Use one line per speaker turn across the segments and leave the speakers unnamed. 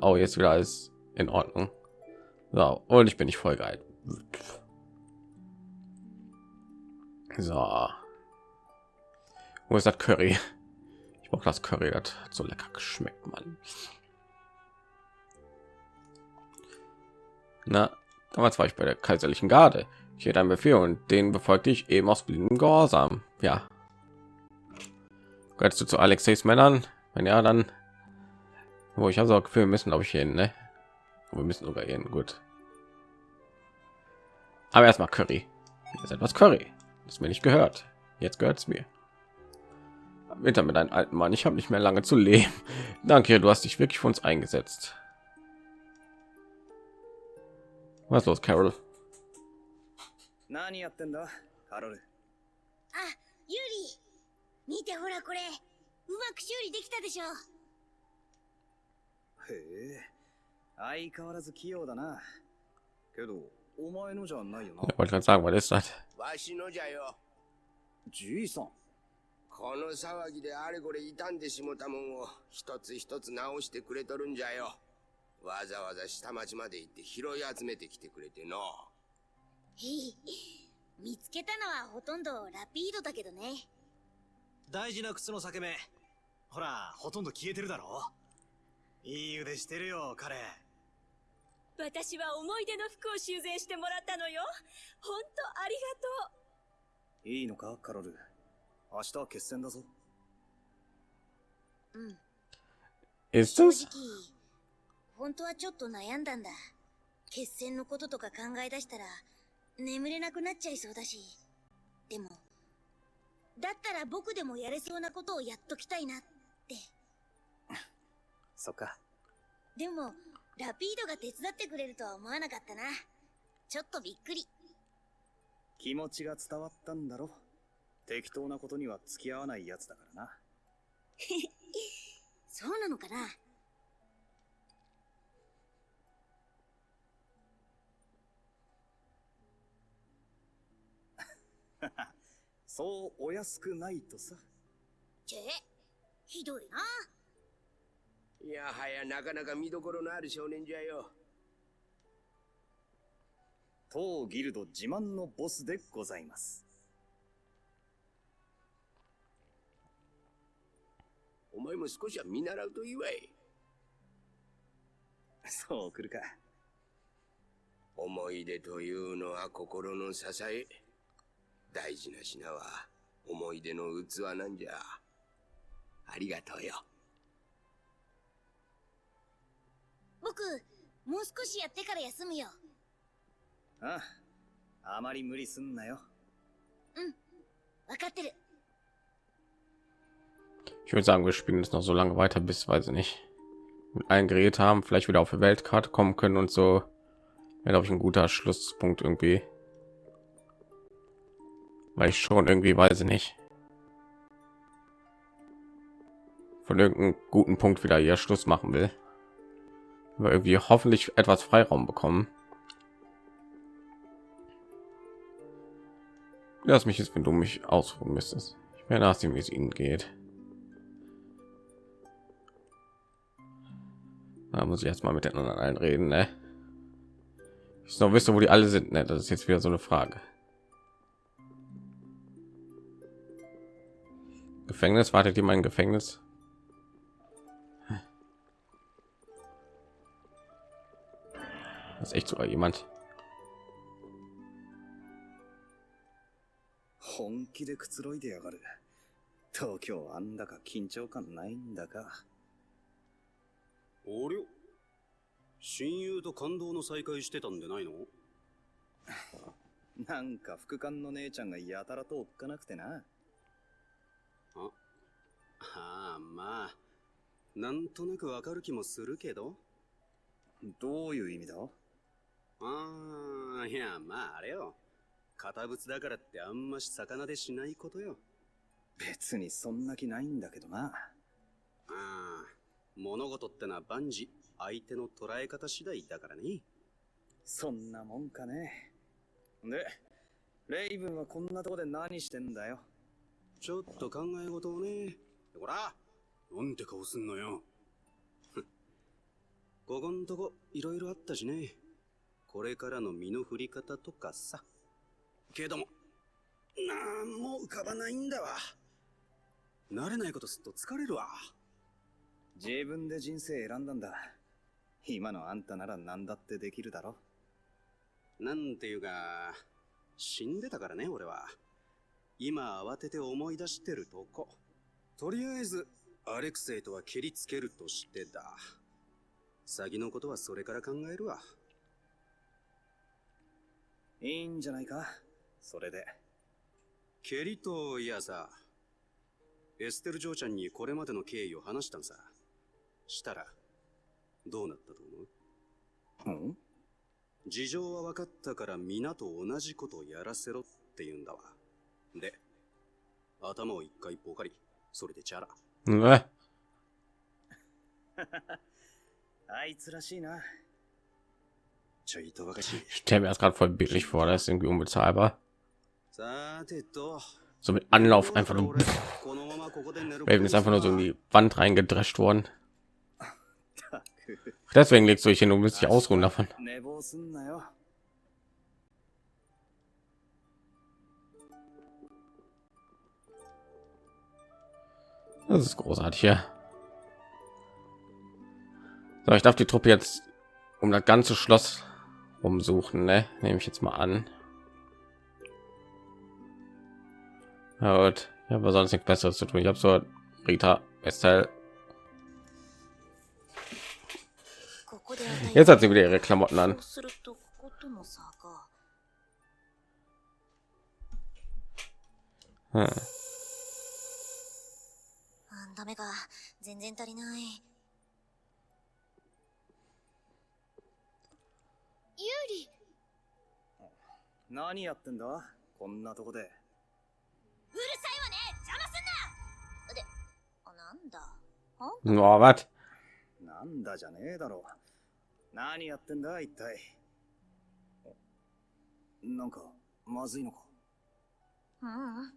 Oh, jetzt wieder alles in Ordnung. So, und ich bin nicht voll geil. So. Wo ist das Curry? Ich brauche das Curry, das hat so lecker geschmeckt, Mann. Na, damals war ich bei der kaiserlichen Garde. Ich hätte einen Befehl und den befolgte ich eben aus blindem Gehorsam. Ja. Gehörst du zu Alexeis Männern? Wenn ja, dann. Wo ich habe so Gefühl, müssen glaube ich hin, ne? Wir müssen sogar hin. Gut. Aber erstmal Curry. Hier ist etwas Curry. Das mir nicht gehört. Jetzt gehört es mir. Winter mit einem alten Mann. Ich habe nicht mehr lange zu leben. Danke, du hast dich wirklich für uns eingesetzt. Was los, Carol?
何やってんだカロル
あ、ユリ見てほらこれうまく修理できたでしょ
へえ。相変わらず器用だな。けどお前のじゃないよな。
sagen, was ist das?
わしのじゃよ。
じいさん。
この騒ぎであれこれ傷んでしもたもんを一つ一つ直してくれとるんじゃよ。わざわざ下町まで行って拾い集めてきてくれての。
へい見つけたのはほとんどラピードだけどね。
大事な靴の裂け目。ほらほとんど消えてるだろいい腕してるよ彼。
私は思い出の服を修繕してもらったのよ。本当ありがとう。
いいのかカロル？明日は決戦だぞ。
うん。正?直本当はちょっと悩んだんだ。決戦のこととか考え出したら眠れなくなっちゃいそうだし。でもだったら僕でもやれそうなことをやっときたいなって
そっか。
でもラピードが手伝ってくれるとは思わなかったな。ちょっとびっくり。
気持ちが伝わったんだろ。適当なことには付き合わないやつだからな。
そうなのかな。
そうお安くないとさ。
ちぇひどいない
やはやなかなか見どころのある少年じゃよ。
当ギルド自慢のボスでございます。
お前も少しは見習うといいわい。
そう来るか。
思い出というのは心の支え。大事な品は思い出の器なんじゃ。ありがとうよ
僕もう少しやってから休むよ
あああまり無理すんなよ
わかってる
Ich würde sagen, wir spielen es noch so lange weiter, bis, weiß ich nicht, mit allen Gerät haben, vielleicht wieder auf die Weltkarte kommen können und so. Wäre, glaube ich, ein guter Schlusspunkt irgendwie. Weil ich schon irgendwie, weiß ich nicht, von irgendeinem guten Punkt wieder hier Schluss machen will. Aber irgendwie hoffentlich etwas Freiraum bekommen. Lass mich jetzt, wenn du mich ausruhen müsstest. Ich werde nachsehen, wie es ihnen geht. Da muss ich jetzt mal mit den anderen allen reden, ne? Ich noch wisse, wo die alle sind, ne? Das ist jetzt wieder so eine Frage. Gefängnis wartet ihr mein Gefängnis? Das ist echt sogar jemand.
本気でくつろいでやがる東京あんだか緊張感ないんだか
ありゃ親友と感動の再会してたんでないの
なんか副官の姉ちゃんがやたらとおっかなくてな
ああまあなんとなくわかる気もするけど
どういう意味だ
ああいやまああれよ。堅物だからってあんまし魚でしないことよ。
別にそんな気ないんだけどな。
ああ物事ってのは万事相手の捉え方次第だからね。
そんなもんかね。でレイブンはこんなとこで何してんだよ。
ちょっと考え事をね。ほらなんて顔すんのよ。ここんとこいろいろあったしね。これからの身の振り方とかさ。けども、なんも浮かばないんだわ。慣れないことすっと疲れるわ。
自分で人生選んだんだ。今のあんたなら何だってできるだろ。
なんていうか、死んでたからね、俺は。今慌てて思い出してるとこ。とりあえず、アレクセイとは切りつけるとしてだ。先のことはそれから考えるわ。
いいんじゃないか？それで。
ケリといやさ、エステル嬢ちゃんにこれまでの経緯を話したんさ。したら、どうなったと思う？
うん？
事情は分かったから皆と同じことをやらせろって言うんだわ。で、頭を一回ポカリ、それでチャラ。
Ne?
あいつらしいな。
Ich stelle mir das gerade voll billig vor, das ist irgendwie unbezahlbar. So mit Anlauf einfach nur. Ist einfach nur so in die Wand reingedrescht worden. Deswegen legst du dich hin und willst dich ausruhen davon. Das ist großartig hier. Ja. So, ich darf die Truppe jetzt um das ganze Schloss umsuchen, ne? Nehme ich jetzt mal an. Na gut, ich habe sonst nichts Besseres zu tun. Ich habe so Rita Estelle. Jetzt hat sie wieder ihre Klamotten an. Hm.
hm.
何やってんだ？こんなとこで。
うるさいわね！邪魔すんな！であなんだ
？Oh, was?
なんだじゃねえだろ。何やってんだ？一体。なんか、まずいのか？
うんうん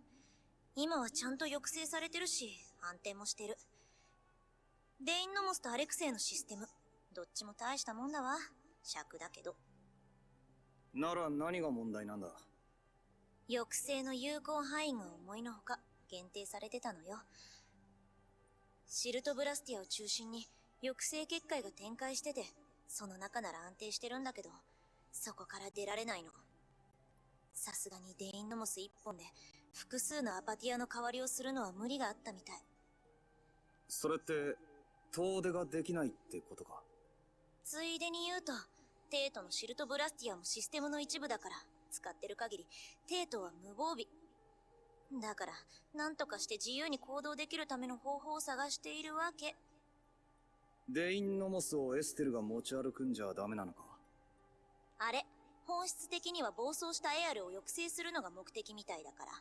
今はちゃんと抑制されてるし安定もしてる。デインノモスとアレクセイのシステム。どっちも大したもんだわ。尺だけど
なら何が問題なんだ？
抑制の有効範囲が思いのほか限定されてたのよ。シルトブラスティアを中心に抑制結界が展開しててその中なら安定してるんだけどそこから出られないの。さすがにデインノモス一本で複数のアパティアの代わりをするのは無理があったみたい。
それって、遠出ができないってことか？
ついでに言うとテートのシルトブラスティアもシステムの一部だから使ってる限りテートは無防備だから何とかして自由に行動できるための方法を探しているわけ
デインノモスをエステルが持ち歩くんじゃダメなのか？
あれ本質的には暴走したエアルを抑制するのが目的みたいだから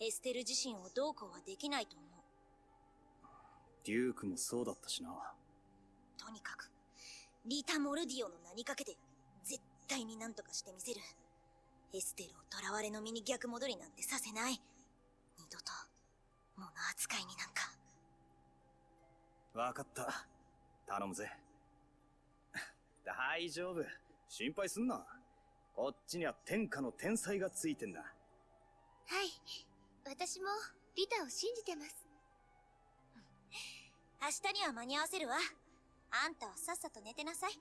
エステル自身をどうこうはできないと思う
デュークもそうだったしな。
とにかくリタ・モルディオの名にかけて絶対に何とかしてみせるエステルを囚われの身に逆戻りなんてさせない二度と物扱いになんか
わかった。頼むぜ。大丈夫。心配すんな。こっちには天下の天才がついてんだ。
はい私もリタを信じてます
明日には間に合わせるわあんたはさっさと寝てなさい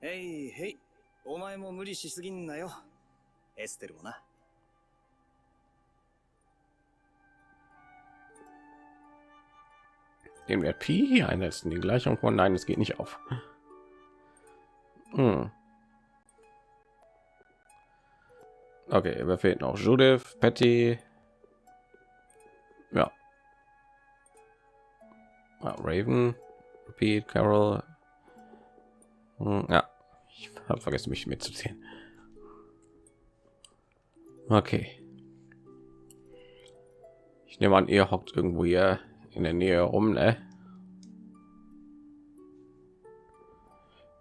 へいへい。お前も無理しすぎんなよ。エステルもな。
Den Wert Pi hier einsetzen. Die Gleichung von Nein, es geht nicht auf. Hm. Okay, wer fehlt noch? Judith, Patty. Ja. Ah, Raven, Repeat, Carol. Hm, ja, ich habe vergessen, mich mitzuziehen. Okay. Ich nehme an, ihr hockt irgendwo hier in der Nähe rum, ne?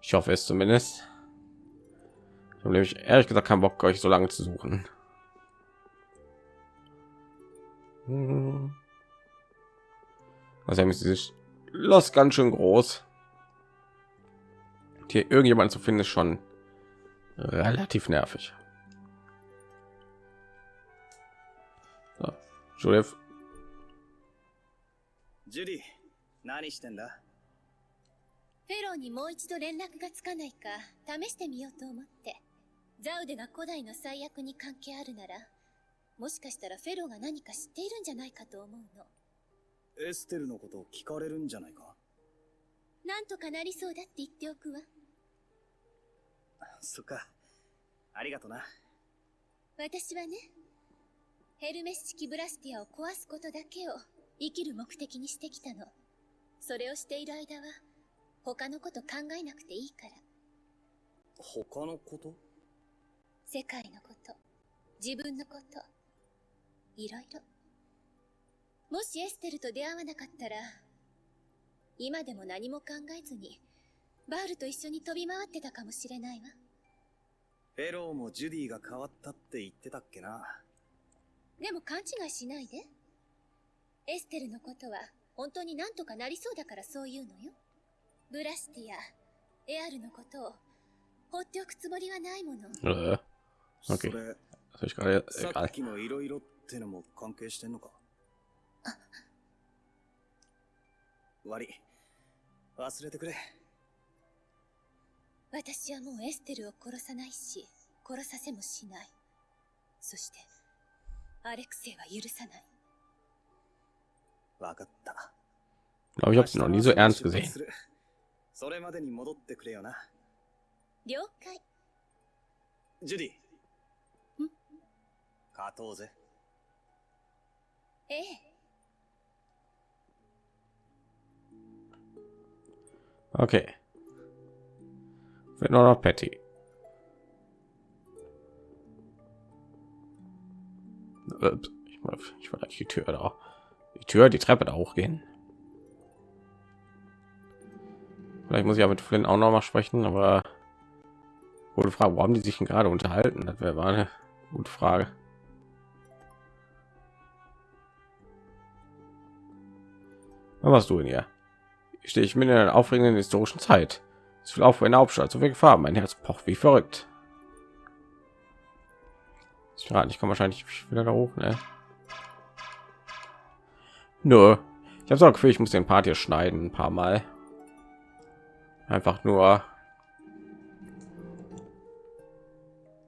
Ich hoffe es zumindest. Ich habe nämlich ehrlich gesagt keinen Bock, euch so lange zu suchen. Hm. Also ist dieses Schloss ganz schön groß. hier irgendjemand zu finden ist schon relativ nervig. So, Judith,
ジュディ何してんだ
フェローにもう一度連絡がつかないか試してみようと思って。ザウデが古代の最悪に関係あるなら、もしかしたらフェローが何か知っているんじゃないかと思うの。
エステルのことを聞かれるんじゃないか？
なんとかなりそうだって言っておくわ。
そっかありがとな
私はね、ヘルメス式ブラスティアを壊すことだけを生きる目的にしてきたの。それをしている間は、他のこと考えなくていいから。
他のこと？
世界のこと、自分のこと、いろいろ。もしエステルと出会わなかったら、今でも何も考えずに、バールと一緒に飛び回ってたかもしれないわ。
フェローもジュディが変わったって言ってたっけな
でも勘違いしないで。エステルのことは本当になんとかなりそうだからそう言うのよ。ブラスティア、エアルのことを放っておくつもりはないもの。
äh,
そ
Okay.
れ
das ich gerade
さ
egal.
っきのいろいろってのも関係してんのか？悪い忘れてくれ
私はもうエステルを殺さないし、殺させもしない。そして、アレクセイは許さない。
わかった。
ich habe sie noch nie so ernst gesehen.
それまでに戻ってくれよな。
了解。
ジュディ。
ん？
勝とうぜ。
ええ。
Okay. Fehlt nur noch Patty. Ups, Ich, wollte- ich eigentlich die Tür da. Die Tür, die Treppe da hochgehen. Vielleicht muss ich ja mit Flynn auch noch mal sprechen, aber gute Frage, haben die sich denn gerade unterhalten? Das wäre eine gute Frage. Was machst du denn hier? Stehe ich mitten in einer aufregenden historischen Zeit. Es will auf eine Hauptstadt, so viel Gefahr. Mein Herz pocht wie verrückt. Ich komme wahrscheinlich wieder da hoch, ne? Nur, ich habe so Gefühl, ich muss den Part hier schneiden ein paar Mal. Einfach nur,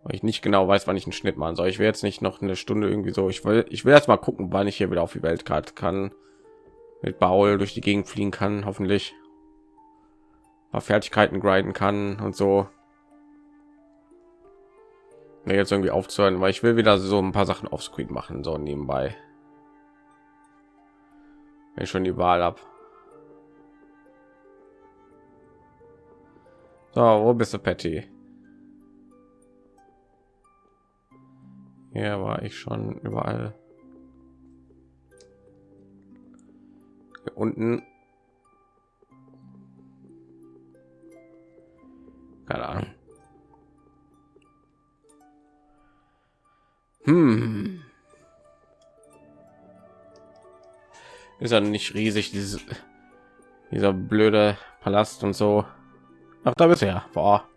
weil ich nicht genau weiß, wann ich einen Schnitt machen soll. Ich will jetzt nicht noch eine Stunde irgendwie so. Ich will, ich will erst mal gucken, wann ich hier wieder auf die Weltkarte kann mit Baul durch die Gegend fliegen kann, hoffentlich paar Fertigkeiten grinden kann und so. Mir jetzt irgendwie aufzuhören, weil ich will wieder so ein paar Sachen offscreen machen, so nebenbei. Wenn ich schon die Wahl habe. So, wo bist du, Patty? Hier war ich schon überall. Unten. Keine Ahnung. Hm. Ist ja nicht riesig, dieses, dieser blöde Palast und so. Ach, da bist du ja. Boah.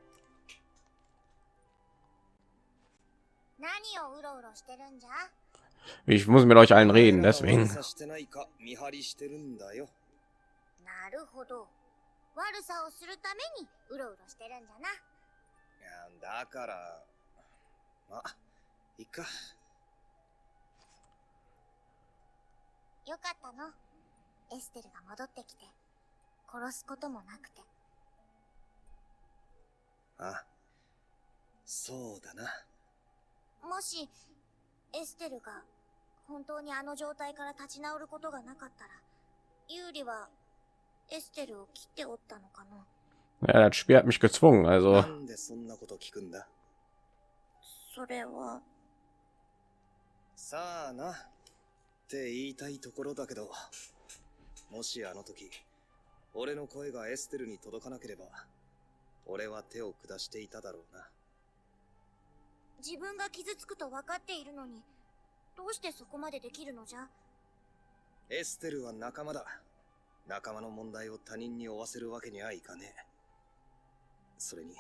Ich muss mit euch allen reden, deswegen.
なる
ほど悪さをするためにうろうろしてるんじゃない
やだから、まあ、いっか。
よかったのエステルが戻ってきて殺すこともなくて
あ、そうだな。
もしエステルが本当にあの状態から立ち直ることがなかったらユーリはエステルを切っておったのかな
？Ja, das Spiel hat mich gezwungen,
な
also
んでそんなこと聞くんだ？
それは。
さあな。って言いたいところだけど、もしあの時、俺の声がエステルに届かなければ、俺は手を下していただろうな。
自分が傷つくと分かっているのにどうしてそこまでできるのじゃ？
エステルは仲間だ。仲間の問題を他人に負わせるわけにはいかねそれに、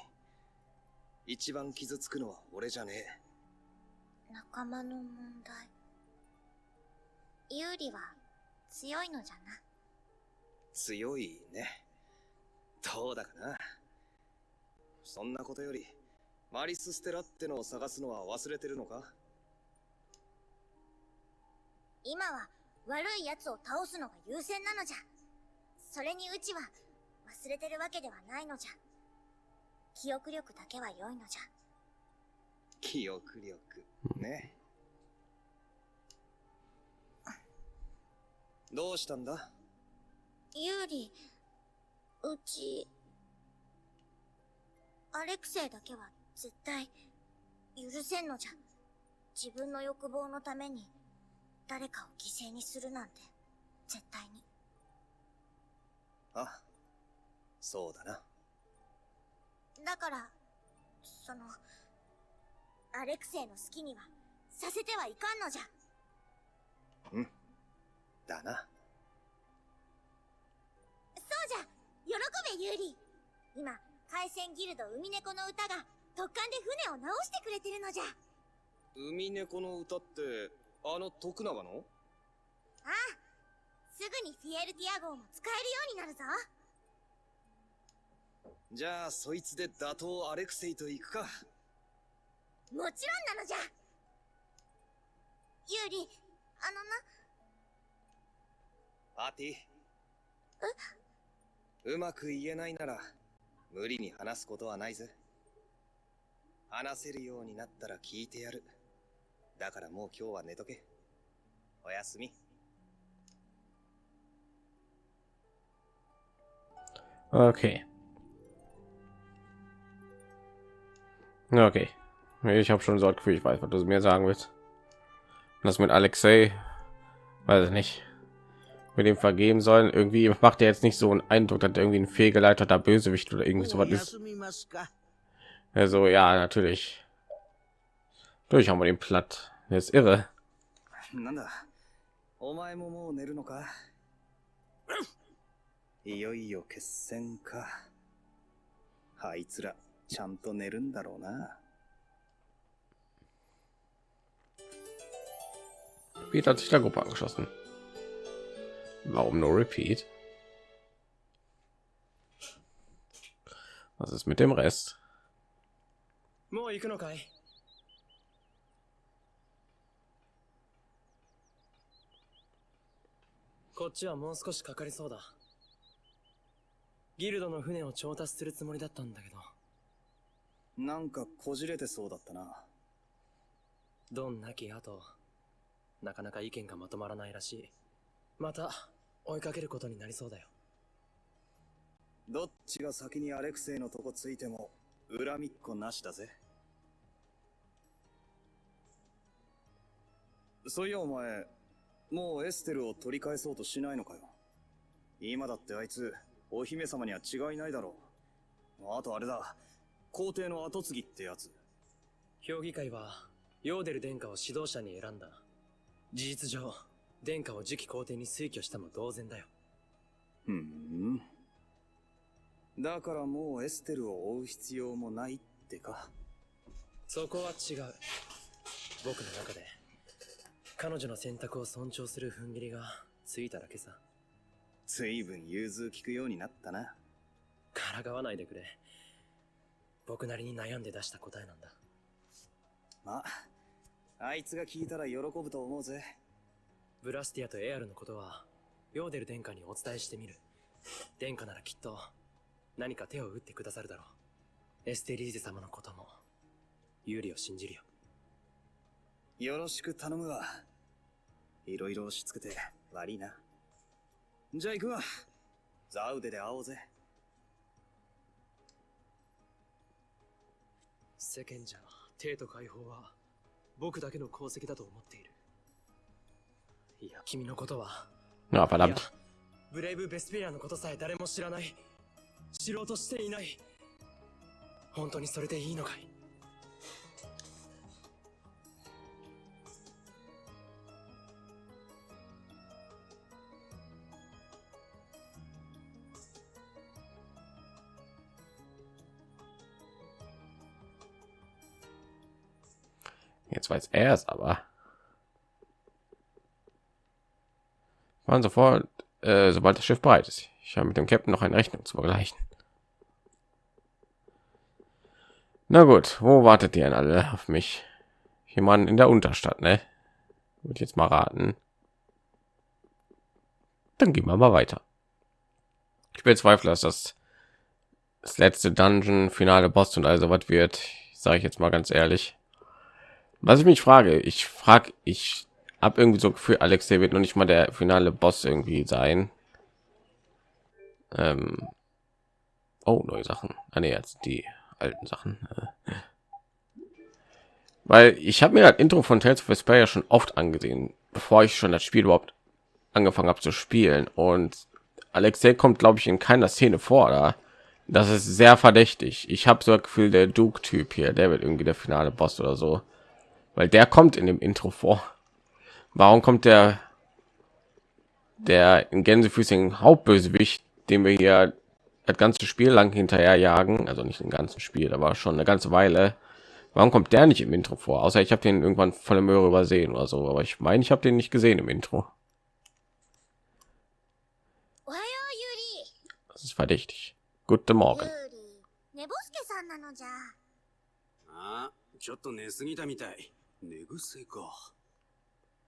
一番傷つくのは俺じゃねえ。
仲間の問題？有利は強いのじゃな？
強いね。どうだかな。そんなことより、マリス・ステラってのを探すのは忘れてるのか？
今は悪い奴を倒すのが優先なのじゃ。それにうちは忘れてるわけではないのじゃ。記憶力だけは良いのじゃ。
記憶力。ね。どうしたんだ？
有利、うち、アレクセイだけは絶対許せんのじゃ。自分の欲望のために誰かを犠牲にするなんて絶対に。
あ、そうだな。
だから、その、アレクセイの好きにはさせてはいかんのじゃ。
だな。
そうじゃ喜べユーリ今、海戦ギルド海猫の歌が特艦で船を直してくれてるのじゃ。
海猫の歌って、あの徳永の？
ああ、すぐにフィエルティア号も使えるようになるぞ。
じゃあ、そいつで打倒アレクセイと行くか。
もちろんなのじゃ。ユーリ、あのな、
パーティー。うまく言えないなら、無理に話すことはないぜ。話せるようになったら聞いてやる。だからもう今日は寝とけ。おやすみ。
Okay. Okay. Ich habe schon so ein Gefühl, ich weiß, was du mir sagen willst. Das mit Alexei, weiß ich nicht, mit dem vergeben sollen. Irgendwie macht er jetzt nicht so einen Eindruck, dass er irgendwie ein fehlgeleiteter Bösewicht oder irgendwie sowas ist.
休みますか
Also ja, natürlich. Durch haben wir den platt. Der ist irre.
なんだお前ももう寝るのかいよいよ決戦か。あいつら、ちゃんと寝るんだろうな。
Repeat hat sich der Gruppe angeschlossen. Warum nur Repeat? Was ist mit dem Rest?
もう行くのかい こっちはもう少しかかりそうだ。ギルドの船を調達するつもりだったんだけど、
なんかこじれてそうだったな。
ドンなき後、なかなか意見がまとまらないらしい。また、追いかけることになりそうだよ。
どっちが先にアレクセイのとこついても、恨みっこなしだぜ。そういやお前、もうエステルを取り返そうとしないのかよ。今だってあいつ、お姫様には違いないだろう。あとあれだ、皇帝の後継ぎってやつ。
評議会は、ヨーデル殿下を指導者に選んだ。事実上、殿下を次期皇帝に推挙したも同然だよ。
ふん。だからもうエステルを追う必要もないってか。
そこは違う。僕の中で、彼女の選択を尊重する踏ん切りがついただけさ。
随分融通聞くようになったな。
からかわないでくれ。僕なりに悩んで出した答えなんだ。
まあ、あいつが聞いたら喜ぶと思うぜ。
ブラスティアとエアルのことは、ヨーデル殿下にお伝えしてみる。殿下ならきっと、何か手を打ってくださるだろう。エステリーゼ様のことも、有利を信じるよ。
よろしく頼むわ。いろいろ押し付けて悪いな。じゃあ行くわ。ザウデで会おうぜ。
世間じゃ、帝都解放は、僕だけの功績だと思っている。いや、君のことは、
Ja,
い
verdammt.
やブレイブ・ベスペリアのことさえ誰も知らない。知ろうとしていない。本当にそれでいいのかい？
Jetzt weiß er es aber. Waren sofort, äh, sobald das Schiff bereit ist. Ich habe mit dem Captain noch eine Rechnung zu begleichen. Na gut, wo wartet ihr denn alle auf mich? Jemand in der Unterstadt, ne? Würde jetzt mal raten. Dann gehen wir mal weiter. Ich bezweifle, dass das das letzte Dungeon, finale Boss und also was wird, sage ich jetzt mal ganz ehrlich. Was ich mich frage, ich frage, ich habe irgendwie so für Alex, der wird noch nicht mal der finale Boss irgendwie sein. Ähm oh, neue Sachen. Ah, nee, jetzt die alten Sachen. Weil ich habe mir das Intro von Tales of Vesperia schon oft angesehen, bevor ich schon das Spiel überhaupt angefangen habe zu spielen. Und Alexei kommt, glaube ich, in keiner Szene vor. Da das ist sehr verdächtig. Ich habe so ein Gefühl, der Duke-Typ hier, der wird irgendwie der finale Boss oder so, weil der kommt in dem Intro vor. Warum kommt der der in Gänsefüßchen Hauptbösewicht, den wir hier das ganze Spiel lang hinterher jagen, also nicht im ganzen Spiel, aber schon eine ganze Weile. Warum kommt der nicht im Intro vor? Außer ich habe den irgendwann volle Möhre übersehen oder so, aber ich meine, ich habe den nicht gesehen im Intro. Das ist verdächtig. Guten Morgen.
寝ぼすけさんなのじゃ。
ああ、ちょっと寝すぎたみたい。 寝癖か。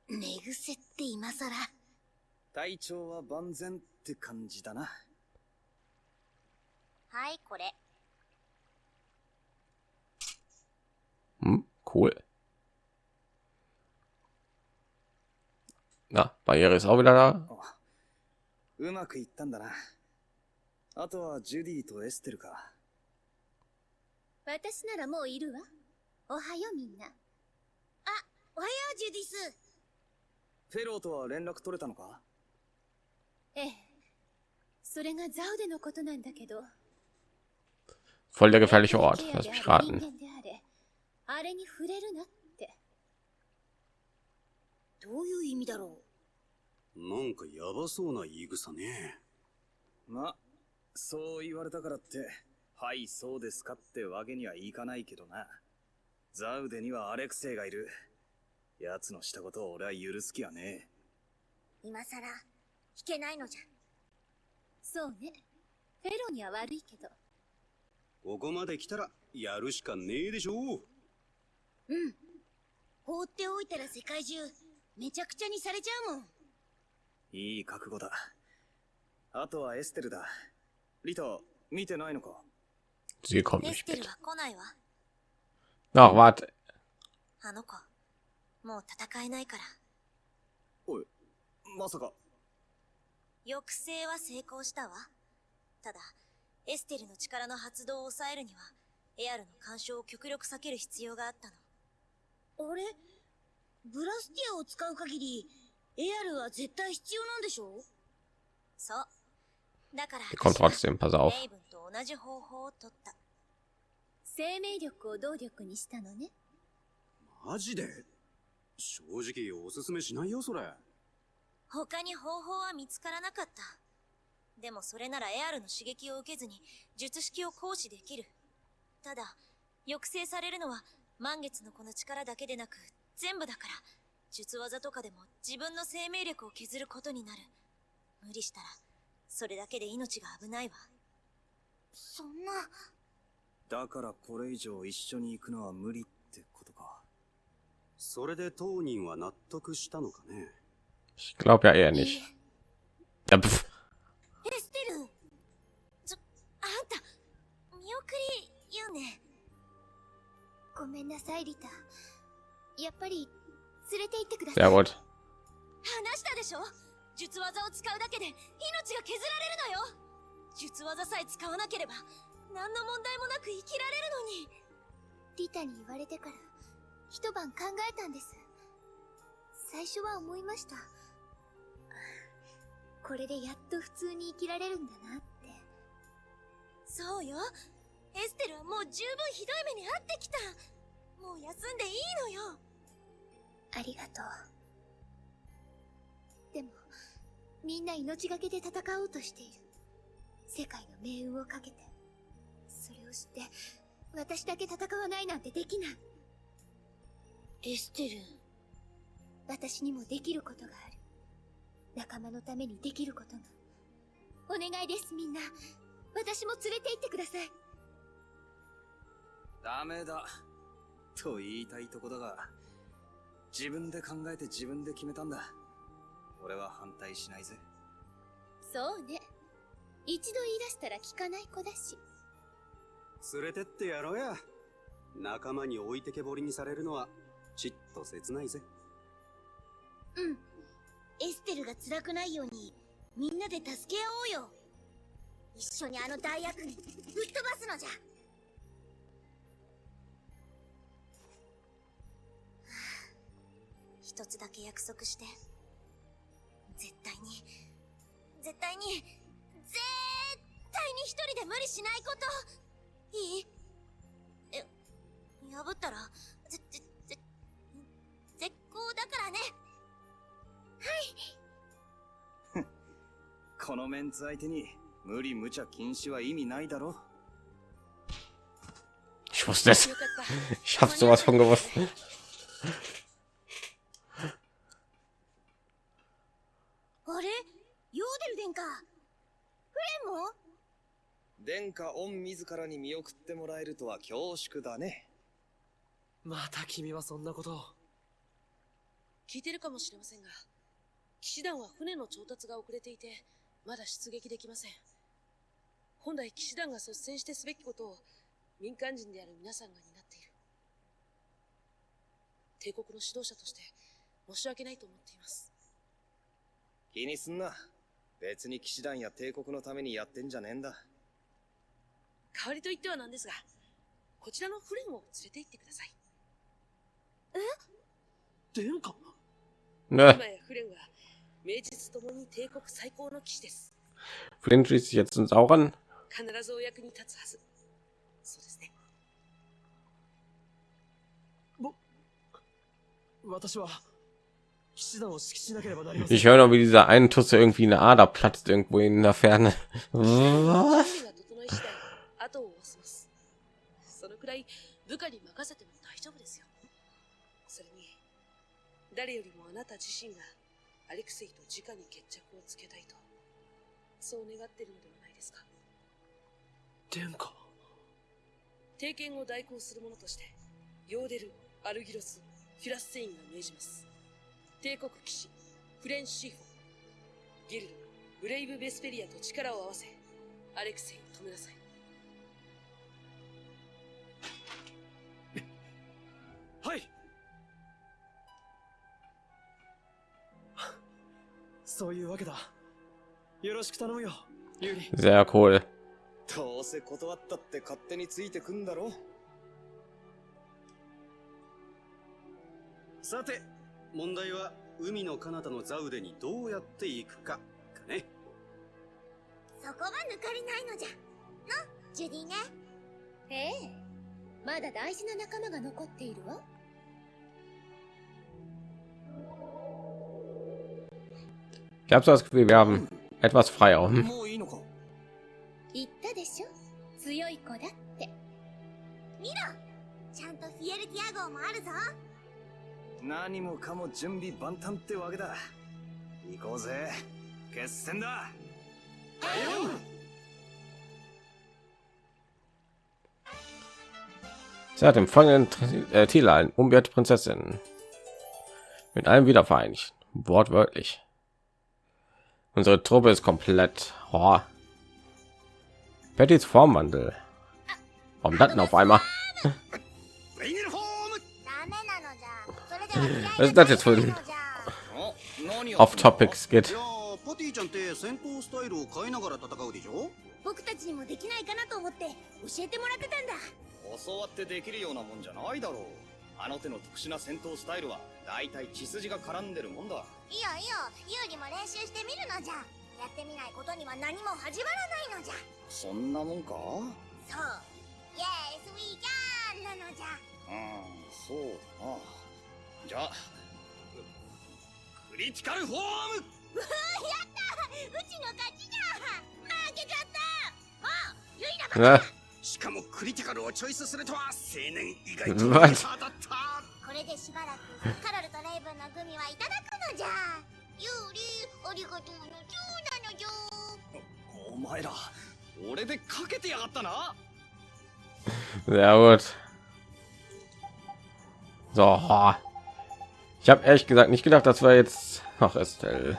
寝癖って今さら。
体調は万全って感じだな。
はい、これ。
Hm. Na, Barriere ist auch wieder da.
あうまくいったんだな。あとはジュディとエステルか。
私ならもういるわ。おはよみんな。
おはよう、ジュディス。
フェローとは連絡取れたのか？
ええ。それがザウデのことなんだけど。
Voll der gefährliche Ort. Lass
で
mich
あれ人
raten.
あれに触れるなって。
どういう意味だろ
なんかヤバそうな言い草ね。
ま、そう言われたからって、はい、そうですかってわけにはいかないけどな。ザウデにはアレクセイがいる。奴のしたことを俺は許す気はね
う。今さら、弾けないのじゃ。
そうね。フェロには悪いけど。
ここまで来たらやるしかねえでしょう。
うん。放っておいたら世界中、めちゃくちゃにされちゃうもん。
え。いい覚悟だ。あとはエステルだ。リタ、見てないのか
？Sie kommt
エ
nicht
ステル
mit.
は来ないわ。
Ach, warte.
あの子、もう戦えないから。
おい、まさか。
抑制は成功したわ。ただ、エステルの力の発動を抑えるには、エアルの干渉を極力避ける必要があったの。あれ？ブラスティアを使う限り、エアルは絶対必要なんでしょ？そう。だから、
kommt trotzdem, pass auf.
レイブンと同じ方法を取った。
生命力を動力にしたのね。
マジで？正直おすすめしないよそれ。
他に方法は見つからなかった。でもそれならエアルの刺激を受けずに術式を行使できる。ただ、抑制されるのは満月のこの力だけでなく全部だから、術技とかでも自分の生命力を削ることになる。無理したら、それだけで命が危ないわ。そんな。
だからこれ以上一緒に行くのは無理って。
それで当人は納得したのかね
？Ich glaube ja eher nicht. Ja, pf.
エステルちょ、あんた、見送りよね。
ごめんなさい、リタ。やっぱり、連れて行ってください。
Sehr gut.
話したでしょ術技を使うだけで命が削られるのよ術技さえ使わなければ何の問題もなく生きられるのに
リタに言われてから、一晩考えたんです。最初は思いました。これでやっと普通に生きられるんだなって。
そうよエステルはもう十分ひどい目に遭ってきたもう休んでいいのよ
ありがとう。でも、みんな命がけで戦おうとしている。世界の命運をかけて。それを知って、私だけ戦わないなんてできない。
エステル
私にもできることがある仲間のためにできることがお願いですみんな私も連れて行ってください
ダメだ。と言いたいとこだが、自分で考えて自分で決めたんだ。俺は反対しないぜ。
そうね一度言い出したら聞かない子だし
連れてってやろうや。仲間に置いてけぼりにされるのは、ちっと切ないぜ。
うん。エステルが辛くないようにみんなで助け合おうよ。一緒にあの大悪にぶっ飛ばすのじゃ。一つだけ約束して。絶対に。絶対に。絶対に一人で無理しないこと。いい？え破ったら？ぜぜ絶好だからね。
このメンツ相手に無理無茶禁止は意味ないだろ
Ich wusste es. Ich habe sowas von gewusst.
あれ？ヨーデル殿下。フレン？も
殿下御自らに見送ってもらえるとは恐縮だね。
また君はそんなことを。
聞いてるかもしれませんが、騎士団は船の調達が遅れていて、まだ出撃できません。本来騎士団が率先してすべきことを民間人である皆さんが担っている。帝国の指導者として申し訳ないと思っています。
気にすんな。別に騎士団や帝国のためにやってんじゃねえんだ。
代わりと言ってはなんですが、こちらのフレンを連れて行ってください。
殿下？
Ne. Flint schließt sich jetzt
uns auch an.
Ich höre noch, wie dieser einen Tusse irgendwie eine Ader platzt irgendwo in der Ferne.
誰よりもあなた自身がアレクセイと直に決着をつけたいと、そう願ってるのではないですか？
殿下
帝権を代行する者として、ヨーデル、アルギロス、フィラスセインが命じます。帝国騎士、フレンシーフォ、ギルド、ブレイブ・ベスペリアと力を合わせ、アレクセイを止めなさい
そういうわけだ。よろしく頼むよユーリ。
Sehr cool.
どうせ断ったって勝手についてくんだろ
さて、問題は海の彼方のザウデにどうやって行くか、かね。
そこが抜かりないのじゃ。のジュディね。
ええ。まだ大事な仲間が残っているわ
Ich habe so das Gefühl, wir haben etwas Freiraum.
Hm.
Sie hat empfangen äh, Tila, ein unbeirrte Prinzessin, mit allem wieder vereinigt, wortwörtlich. Unsere Truppe ist komplett. Oh. Pettys Formwandel. Warum das denn auf einmal?
レイネルフォーム
ダメなのじゃそれでは
Was ist das jetzt für ein
お何を
Off-Topic
い
Skit?
やーパティちゃんって戦闘スタイルを変えながら戦うでしょ
僕たちにもできないかなと思って教えてもらってたんだ
教わってできるようなもんじゃないだろう。 あの手の特殊な戦闘スタイルは、だいたい血筋が絡んでるもんだ。
いいよいいよ。ユーリも練習してみるのじゃ。やってみないことには何も始まらないのじゃ。
そんなもんか？
そう。イエスウィーキャンなのじゃ。
うん、そうだな。じゃあ、クリティカルフォーム！
うわやった！うちの勝ちじゃ。負けちゃった。もうユイラ
Äh,
しかもクリティカルをチョイスするとは青年以外と
What?
下だった
これで でしばらくカロルとレイブンのグミはいただくのじゃユーリありがとうのじゅなのじゅ
お前ら俺でかけてやがったな
Sehr gut. So. Ich habe ehrlich gesagt nicht gedacht, dass wir jetzt. Ach, Estelle.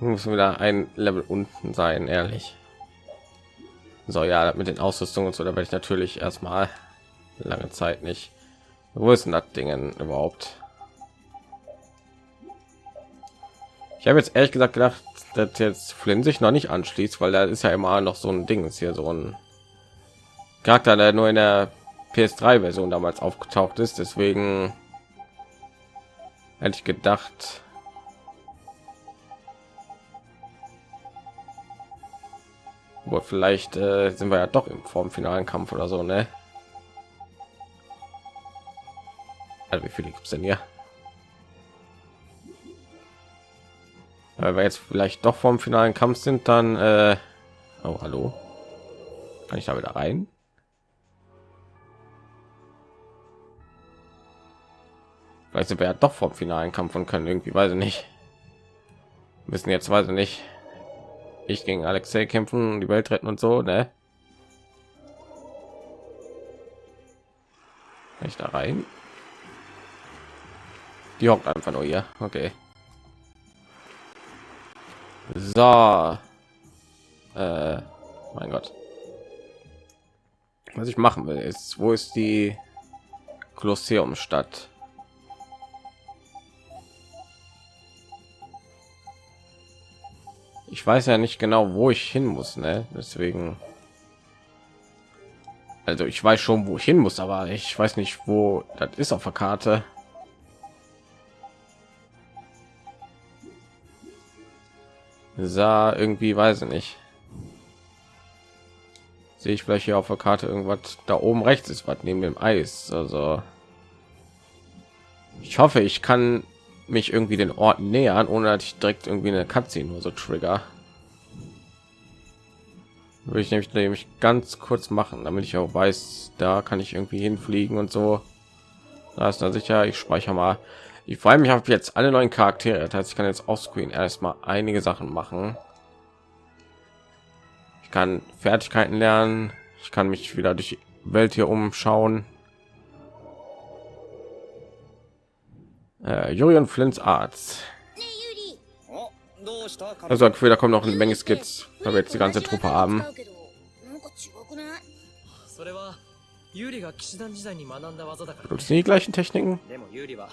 Muss wieder ein Level unten sein, ehrlich. So, ja, mit den Ausrüstungen und so, da werde ich natürlich erstmal lange Zeit nicht. Wo ist denn das Dingen überhaupt? Ich habe jetzt ehrlich gesagt gedacht, dass jetzt Flynn sich noch nicht anschließt, weil da ist ja immer noch so ein Ding, ist hier so ein Charakter, der nur in der PS3-Version damals aufgetaucht ist. Deswegen hätte ich gedacht, Wohl, vielleicht äh, sind wir ja doch im vorm finalen Kampf oder so, ne? Also wie viele gibt es denn hier? Weil wir jetzt vielleicht doch vom finalen Kampf sind, dann äh, oh hallo, kann ich da wieder rein? Vielleicht sind wir ja doch vom finalen Kampf und können irgendwie, weiß ich nicht, müssen jetzt, weiß ich nicht, ich gegen Alexei kämpfen, die Welt retten und so, ne? Ich da rein? Die hockt einfach nur hier. Okay. So. Äh, mein Gott. Was ich machen will, ist, wo ist die Kolosseum ich weiß ja nicht genau wo ich hin muss ne? deswegen. Also ich weiß schon wo ich hin muss aber ich weiß nicht wo das ist auf der karte. Sah irgendwie weiß ich nicht. Sehe ich vielleicht hier auf der karte irgendwas? Da oben rechts ist was neben dem eis also. Ich hoffe ich kann mich irgendwie den Ort nähern, ohne dass ich direkt irgendwie eine Cutscene nur so trigger. Würde ich nämlich, nämlich ganz kurz machen, damit ich auch weiß, da kann ich irgendwie hinfliegen und so. Da ist dann sicher. Ich speichere mal. Ich freue mich auf jetzt alle neuen Charaktere. Das heißt, ich kann jetzt auf Screen erstmal einige Sachen machen. Ich kann Fertigkeiten lernen. Ich kann mich wieder durch die Welt hier umschauen. Äh, Julian Flints Arzt.
ねえユリ
おどうした彼
Also Gefühl, da kommt noch eine Menge Skits, weil wir jetzt die ganze Truppe haben.
なんか違くない
それはユーリが騎士団時代に学んだ技だから、
Benutzen die gleichen Techniken?
でもユーリは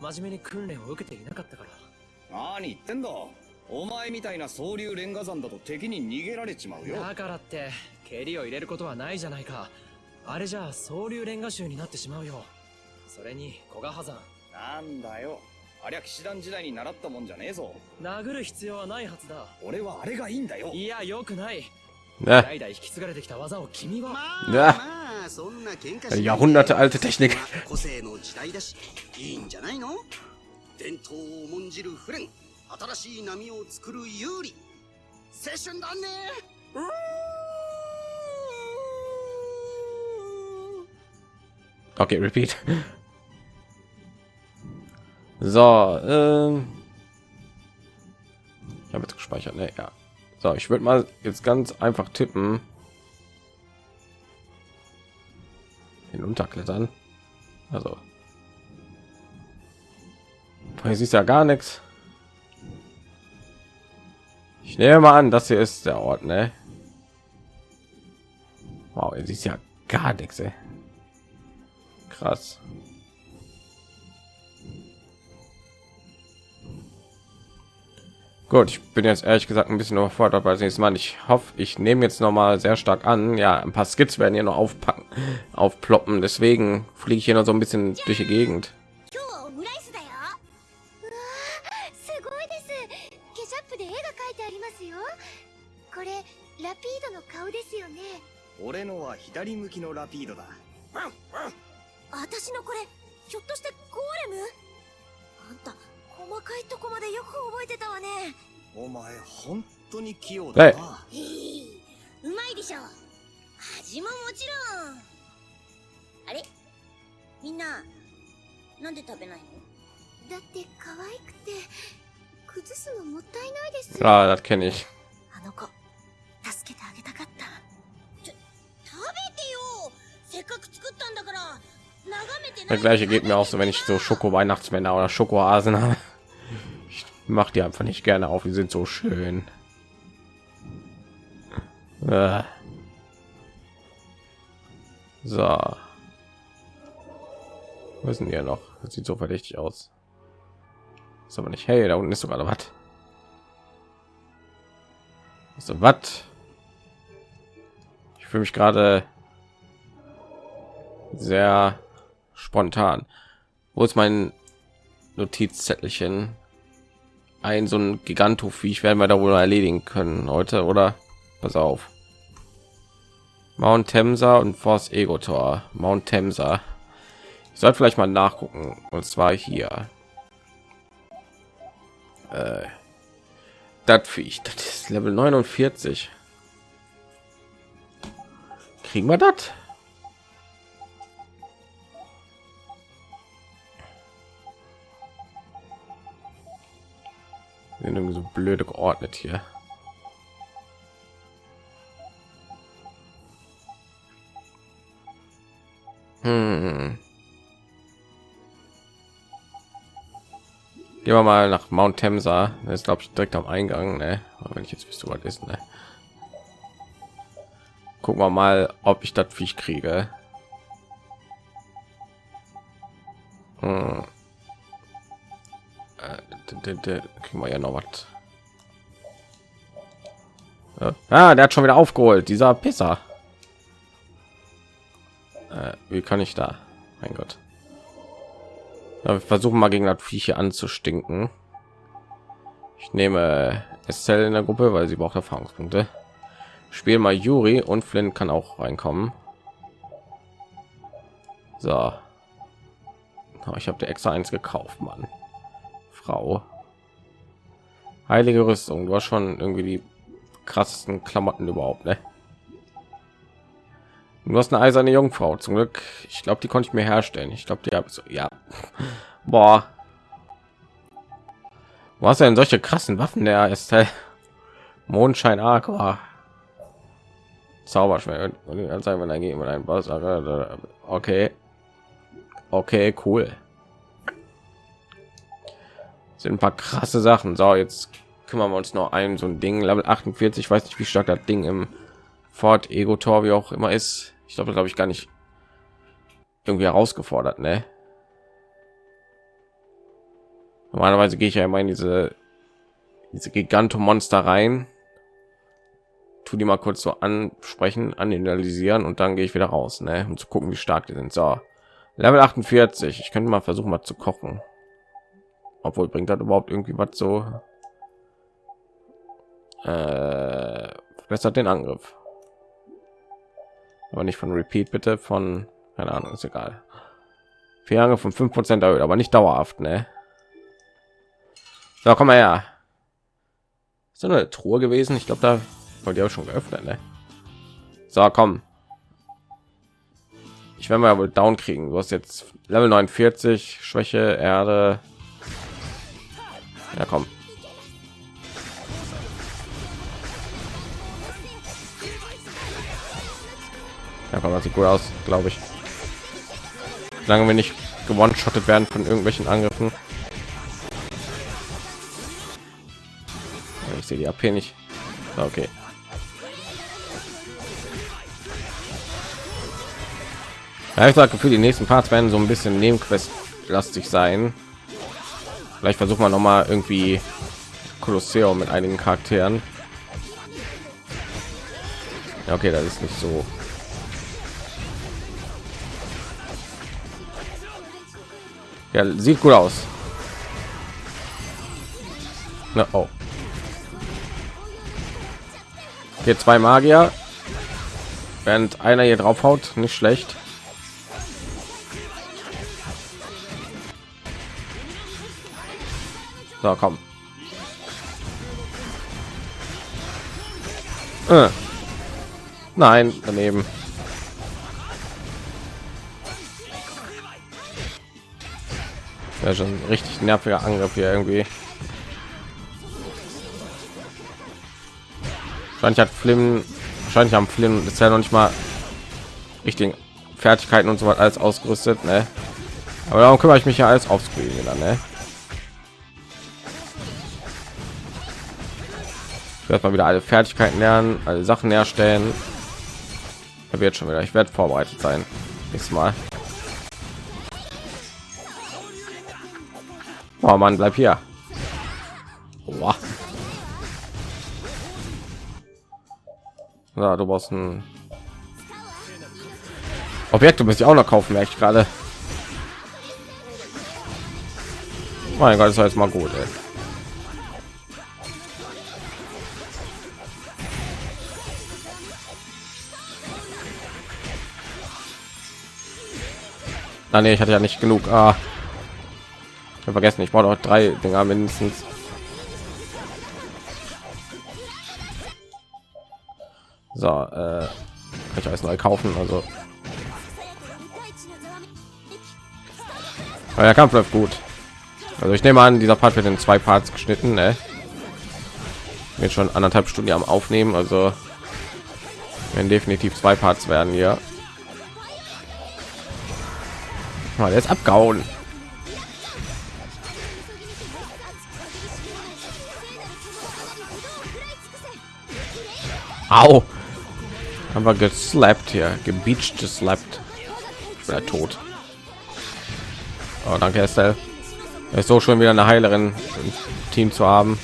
真面目に訓練を受けていなかったから
何言ってんだお前みたいな総流レンガ山だと敵に逃げられちまうよ
だからって蹴りを入れることはないじゃないかあれじゃあ総流レンガ州になってしまうよそれに古賀波山
なんだよありゃ騎士団時代に習ったもんじゃねえぞ
殴る必要はないはずだ
俺はあれがいいんだよ
いやよくない?代々引き継がれてきた技を君は
まあ、
Ja.
まあ、そんな喧嘩し
Jahrhunderte alte Technik.
個性の時代だし、いいんじゃないの？伝統を重んじるフレン、新しい波を作る有利。青春だねうー
Okay, repeat. So, ähm, ich habe jetzt gespeichert, ne? Ja. So, ich würde mal jetzt ganz einfach tippen. Hinunterklettern. Also. Hier siehst ja gar nichts. Ich nehme mal an, das hier ist der Ort, ne? Wow, ihr siehst ja gar nichts, ey. Krass. Gut, ich bin jetzt ehrlich gesagt ein bisschen überfordert bei nächstes Mal. Ich hoffe, ich nehme jetzt noch mal sehr stark an. Ja, ein paar Skits werden hier noch aufpacken, aufploppen. Deswegen fliege ich hier noch so ein bisschen durch die Gegend.
今日はオムライスだようわーすごいですケチャップで絵が描いてありますよこれラピードの顔ですよね
俺のは左向きのラピードだ
私のこれひょっとしてゴーレムあんた細かいとこまでよく覚えてたわね
お前本当に器用だな
へえうまいでしょ味ももちろんあれみんな なんで食べないの
だって可愛くて崩すのもったいないです
Ah, das kenne ich.
あの子助けてあげたかった
食べてよせっかく作ったんだから眺めてな
Der
い
gleiche geht mir auch so, wenn ich so Schoko-Weihnachtsmänner oder Schokohasen habe. Ich mache die einfach nicht gerne auf. Die sind so schön. Äh. So. Denn hier noch? Das sieht so verdächtig aus. Ist aber nicht. Hey, da unten ist sogar was. So was? Ich fühle mich gerade sehr spontan. Wo ist mein Notizzettelchen? Ein so ein Gigantoviech werden wir da wohl erledigen können heute, oder? Pass auf. Mount Temsa und Force Ego Tor. Mount Temsa. Ich sollte vielleicht mal nachgucken. Und zwar hier. Äh, das Viech, das ist Level 49. Kriegen wir das? Sind irgendwie so blöde geordnet hier. Hm. Gehen wir mal nach Mount Temsa. Das ist glaube ich direkt am Eingang. Ne? Wenn ich jetzt wüsste, was ist. Ne? Gucken wir mal, ob ich das Viech kriege. Hm. Äh, kriegen wir ja noch was. Ja. Ah, der hat schon wieder aufgeholt, dieser Pisser. Äh, wie kann ich da? Mein Gott. Ja, wir versuchen mal gegen das Viecher anzustinken. Ich nehme Estelle in der Gruppe, weil sie braucht Erfahrungspunkte. Spiel mal Juri und Flynn kann auch reinkommen. So. Oh, ich habe dir extra eins gekauft, Mann. Frau. Heilige Rüstung. Du hast schon irgendwie die krassesten Klamotten überhaupt, ne? Du hast eine eiserne Jungfrau. Zum Glück. Ich glaube, die konnte ich mir herstellen. Ich glaube, die habe so. Ja. Boah. Ja denn solche krassen Waffen? Der ist Mondschein Aqua. Zauberschwert. Anzeigen, wenn ein mit einem Boss. Okay. Okay, cool. Sind ein paar krasse Sachen. So, jetzt kümmern wir uns noch ein so ein Ding. Level 48. Ich weiß nicht, wie stark das Ding im Fort Ego Tor wie auch immer ist. Ich glaube, glaube ich gar nicht irgendwie herausgefordert, ne? Normalerweise gehe ich ja immer in diese diese Gigantomonster rein, tu die mal kurz so ansprechen, analysieren und dann gehe ich wieder raus, ne? um zu gucken, wie stark die sind. So, Level 48. Ich könnte mal versuchen, mal zu kochen. Obwohl bringt das überhaupt irgendwie was so? Äh, verbessert den Angriff aber nicht von Repeat bitte von keine Ahnung ist egal Vier von 5 Prozent erhöht, aber nicht dauerhaft, ne? So, komm mal her. Ist eine Truhe gewesen? Ich glaube, da wollte ja schon geöffnet, ne? So, komm. Ich werde mal wohl down kriegen. Du hast jetzt Level 49, Schwäche, Erde. Ja, komm. Ja, aber sieht gut aus, glaube ich. Solange wir nicht gewonnen schottet werden von irgendwelchen Angriffen. Ich sehe die AP nicht. Okay. Ja, ich sage für die nächsten Parts werden so ein bisschen Nebenquest lastig sein. Vielleicht versuchen wir noch mal irgendwie Kolosseum mit einigen Charakteren. Ja, okay, das ist nicht so Ja, sieht gut aus. Na, oh. Hier zwei Magier. Während einer hier drauf haut, nicht schlecht. So, komm. Äh. Nein, daneben. Ja, schon richtig nerviger Angriff hier irgendwie. Wahrscheinlich hat Flynn, wahrscheinlich haben Flynn ist ja noch nicht mal richtigen Fertigkeiten und so weiter alles ausgerüstet, ne? Aber darum kümmere ich mich ja alles aufscreen dann, ne? Werde mal wieder alle Fertigkeiten lernen, alle Sachen herstellen. Er wird schon wieder. Ich werde vorbereitet sein. Nächstes Mal. Oh Mann, bleib hier. Boah. Ja, du brauchst ein Objekte müsste ich auch noch kaufen, merke ich gerade. Mein Gott, war jetzt mal gut. Ey. Ah, nee, ich hatte ja nicht genug. Ah. Ich habe vergessen, ich brauche noch drei Dinger mindestens. So, äh, kann ich alles neu kaufen, also Aber der Kampf läuft gut. Also ich nehme an, dieser Part wird in zwei Parts geschnitten. Ne? Wird schon anderthalb Stunden am Aufnehmen, also wenn definitiv zwei Parts werden hier. Mal jetzt abgehauen. Au. Haben wir geslappt hier, gebeacht, geslappt. Oder tot. Oh, danke, Estelle. ist so schon wieder eine Heilerin im Team zu haben.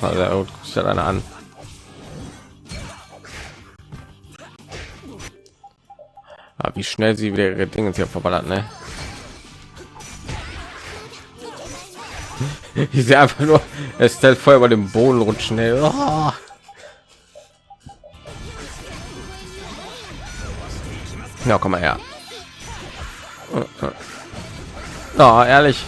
Also, eine an. Aber ah, wie schnell sie wieder ihre Dinge hier verballert, ne? Ich sehe einfach nur, es stellt voll über dem Boden rutschen. Ey. Oh. Ja, komm mal her. Oh, ehrlich.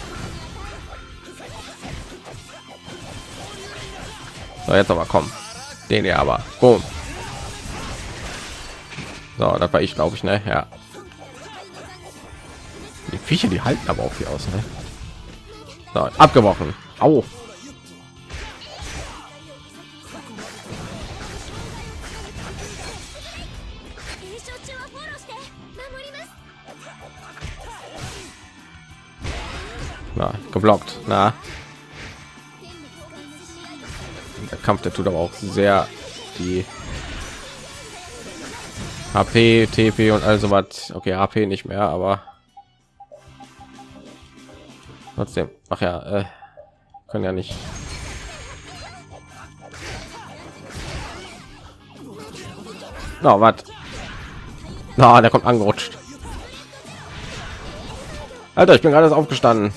So, jetzt aber kommen. Den ja aber. Boom. So, das war ich, glaube ich, ne? Ja. Die Viecher, die halten aber auch hier aus, ne? So, abgebrochen. Au. Na, geblockt. Na. Der Kampf, der tut aber auch sehr die HP, TP und also was. Okay, HP nicht mehr, aber trotzdem. Ach ja, äh, können ja nicht. Na, no, was? Na, der kommt angerutscht. Alter, ich bin gerade aufgestanden.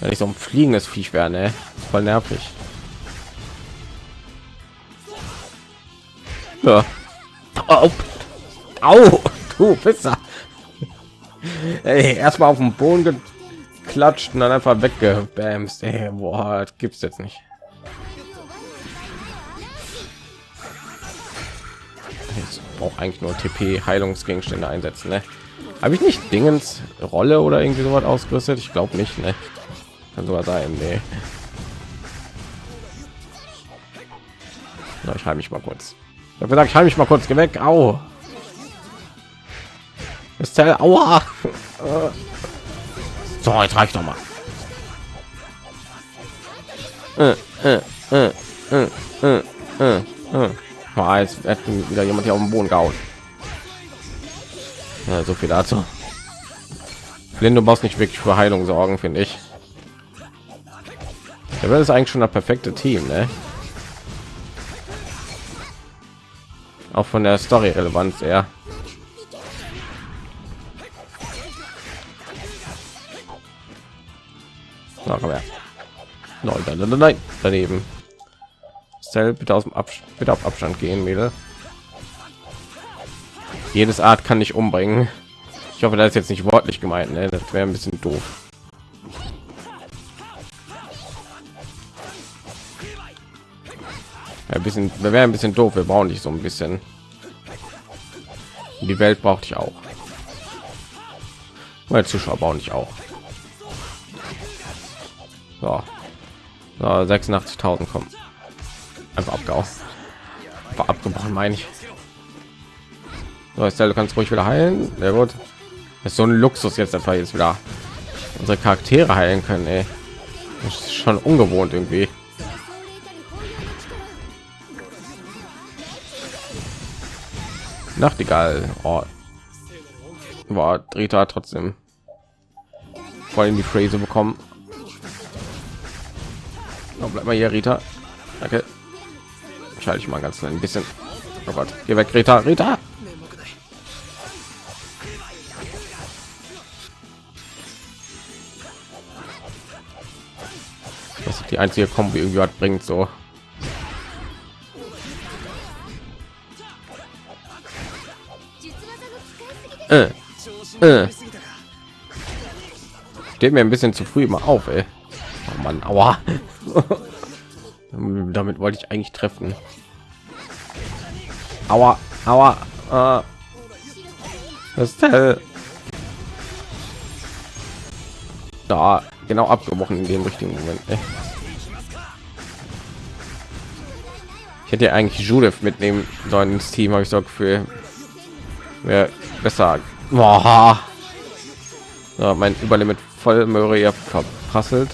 Wenn ich so ein fliegendes Viech wäre, ne? Voll nervig. Ja. Au, Au, du Pisser. Ey, erstmal auf den Boden geklatscht und dann einfach weggebamst. Ey, boah, das gibt's jetzt nicht. Ich brauche eigentlich nur TP Heilungsgegenstände einsetzen, ne? Habe ich nicht Dingens Rolle oder irgendwie so was ausgerüstet? Ich glaube nicht, ne? Kann sogar sein, ne? Na, ich halte mich mal kurz. Ich habe gesagt, ich halte mich mal kurz geh weg. Au. Ist der Aua. So, jetzt reicht doch mal. Äh, äh, äh, äh, äh, äh, äh. Jetzt wieder jemand hier auf den Boden gehauen. Ja, so viel dazu. Du brauchst nicht wirklich für Heilung sorgen, finde ich. Der ist eigentlich schon das perfekte Team, ne? Auch von der Story-Relevanz eher. Na, komm her. Nein, nein, nein, nein, daneben. Stell bitte aus dem Abstand, bitte auf Abstand gehen, Mädel jedes Art kann ich umbringen. Ich hoffe, das ist jetzt nicht wortlich gemeint. Ne? Das wäre ein bisschen doof. Ein bisschen, wir wären ein bisschen doof. Wir brauchen dich so ein bisschen. Die Welt braucht ich auch. Meine Zuschauer bauen ich auch. So. so 86.000 kommen. Einfach abgehauen. Abgebrochen, meine ich. So, Estelle, du kannst ruhig wieder heilen. Sehr gut. Ist so ein Luxus jetzt einfach jetzt wieder unsere Charaktere heilen können. Ey. Das ist schon ungewohnt irgendwie. Nachtigall. Oh. War Drita trotzdem voll in die Phrase bekommen. Oh, bleib mal hier, Rita. Danke. Schalte ich mal ganz ein bisschen. Oh Gott, geh weg, Rita, Rita. Das ist die einzige Kombi irgendwie was bringt so. Äh, äh. Steht mir ein bisschen zu früh immer auf, ey. Oh Mann, aua. Damit wollte ich eigentlich treffen. Aua, aua. Äh. Das ist hell. Da, genau abgebrochen in dem richtigen Moment. Ey. Ich hätte ja eigentlich Judith mitnehmen sollen ins Team, habe ich so Gefühl. Wäre besser. Boah. So, mein Überlimit voll Möhre verprasselt.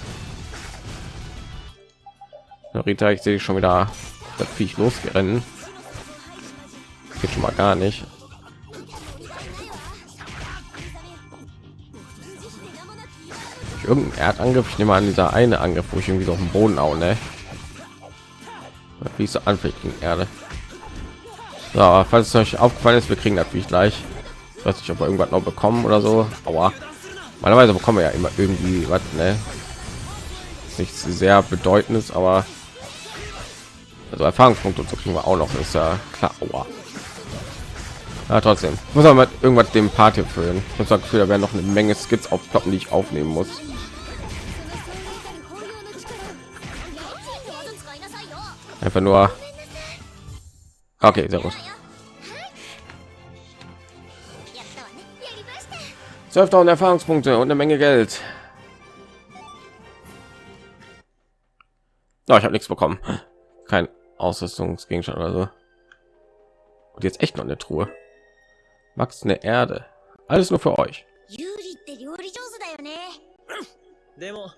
Rita, ich sehe schon wieder das Viech losgerennen. Geht schon mal gar nicht. Irgendein Erdangriff, ich nehme an, dieser eine Angriff, wo ich irgendwie so auf dem Boden auch, ne? Wie so anfällig gegen Erde. So, falls es euch aufgefallen ist, wir kriegen natürlich gleich. Weiß nicht, ob wir irgendwas noch bekommen oder so. Aber normalerweise bekommen wir ja immer irgendwie was, ne? Nichts sehr bedeutendes, aber also Erfahrungspunkte und so kriegen wir auch noch. Ist ja klar. Aua. Ja, trotzdem muss man mit irgendwas dem Party füllen. Ich habe das Gefühl, da werden noch eine Menge Skits aufploppen, die ich aufnehmen muss. Einfach nur. Okay, sehr gut. 12.000 Erfahrungspunkte und eine Menge Geld. Oh, ich habe nichts bekommen. Kein Ausrüstungsgegenstand oder so. Und jetzt echt noch eine Truhe. Max eine Erde. Alles nur für euch.
でも